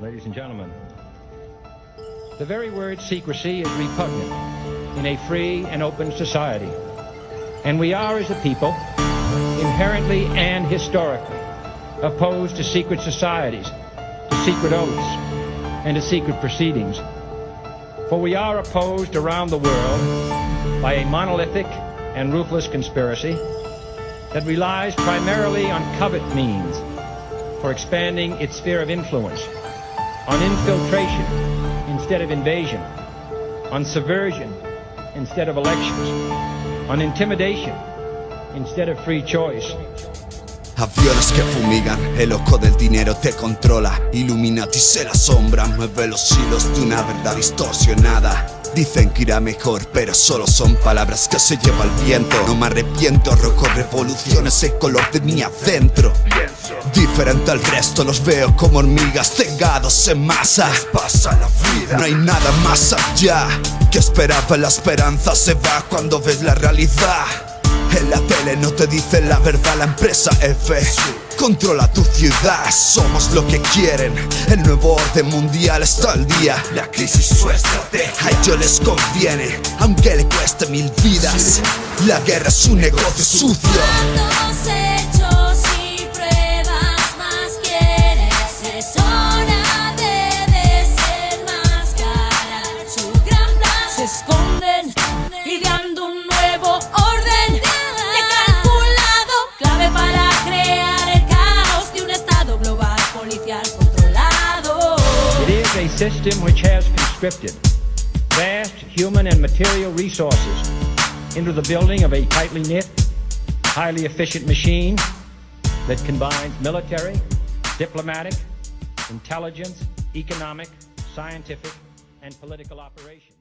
ladies and gentlemen. The very word secrecy is repugnant in a free and open society. And we are, as a people, inherently and historically opposed to secret societies, to secret oaths, and to secret proceedings. For we are opposed around the world by a monolithic and ruthless conspiracy that relies primarily on covert means for expanding its sphere of influence, on infiltration instead of invasion, on subversion instead of elections, on intimidation instead of free choice. Aviones que fumigan, el ojo del dinero te controla. Illuminati se la sombra, mueve los hilos de una verdad distorsionada Dicen que irá mejor, pero solo son palabras que se lleva el viento. No me arrepiento, rojo revoluciones el color de mi adentro. Diferente al resto, los veo como hormigas cegados en masa. Pasa la vida. No hay nada más allá que esperaba. La esperanza se va cuando ves la realidad. En la tele no te dicen la verdad la empresa F Controla tu ciudad, somos lo que quieren. El nuevo orden mundial está al día. La crisis su estrategia A ellos les conviene, aunque le cueste mil vidas. La guerra es un negocio sucio a system which has conscripted vast human and material resources into the building of a tightly knit, highly efficient machine that combines military, diplomatic, intelligence, economic, scientific, and political operations.